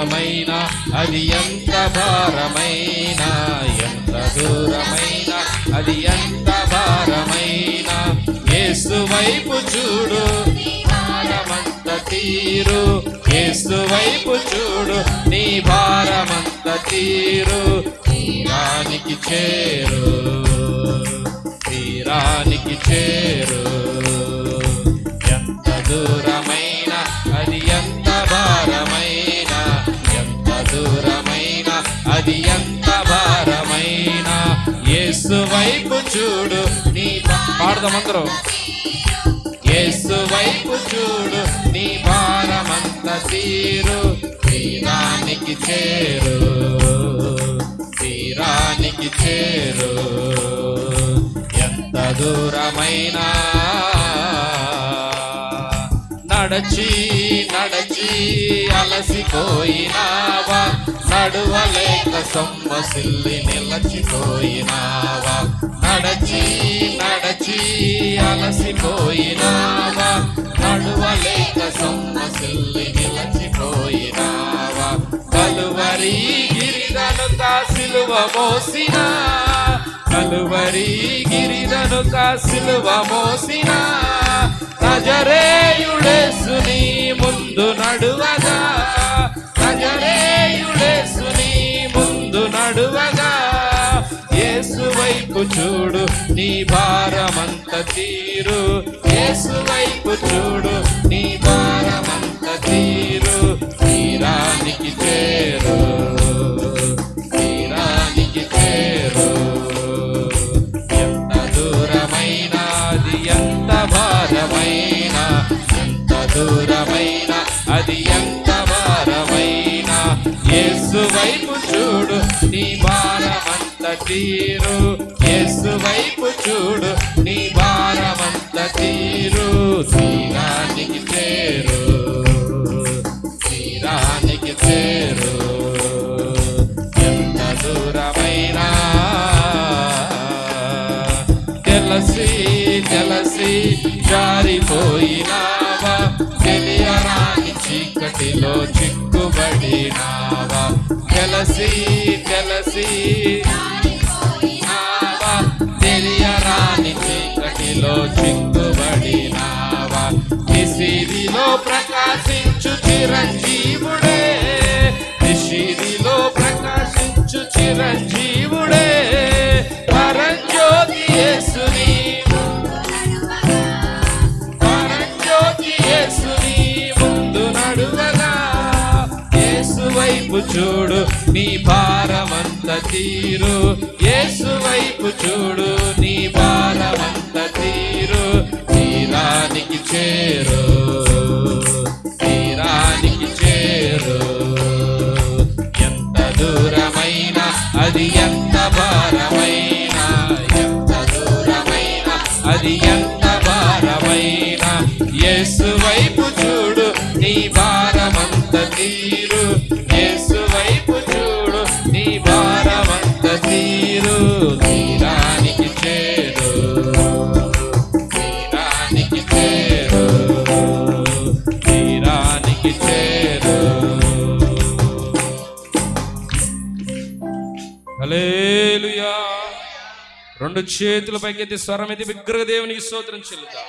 అది ఎంత భారమైన ఎంత దూరమైన అది ఎంత భారమైన. ఏసు వైపు చూడు భారమంత తీరు. ఏసు వైపు చూడు నీ భారమంత తీరు. తీరానికి చేరు తీరానికి చేరు. యేసు వైపు చూడు నీ భా- పాడదాం అందరూ. యేసు వైపు చూడు నీ భారమంత తీరు తీరానికి చేరు తీరానికి చేరు. ఎంత దూరమైనా నడచి నడచి అలసిపోయినావా? నడువలేక సొమ్మసిల్లి నిలచిపోయినావా? నడచి నడచి అలసిపోయినావా? నడువలేక సొమ్మసిల్లి నిలచిపోయినావా? కలువరి గిరిదను కాసిలువ మోసినా కలువరి గిరిదను కాసిలువ మోసిన నజరేయుడేసుని ముందు నడువగా. నజరేయుడేసుని ముందు నడువగా. యేసు వైపు చూడు నీ భారమంత తీరు. యేసు వైపు చూడు నీ భారమంత తీరు. తీరానికి భారమైన ఎంత దూరమైన అది ఎంత భారమైన. యేసు వైపు చూడు నీ భారమంత తీరు. యేసు వైపు చూడు నీ భారమంత తీరు. శ్రీరానికి చీకటిలో చిక్కుబడినావా తెలసి తెలసి తెలియరాని చీకటిలో చిక్కుబడినావా నిసిరిలో ప్రకాశించు చిరంజీవుడే. నిషిరిలో ప్రకాశించు చిరంజీవుడే వైపు చూడు నీ భారమంత తీరు. యేసు వైపు చూడు నీ భారమంత తీరు. తీరానికి చేరు తీరానికి చేరు. ఎంత దూరమైన అది ఎంత భారమైన ఎంత దూరమైన అది ఎంత రెండు చేతుల పైకి స్వరం అయితే విగ్రహ దేవునికి స్తోత్రం చెల్లుతా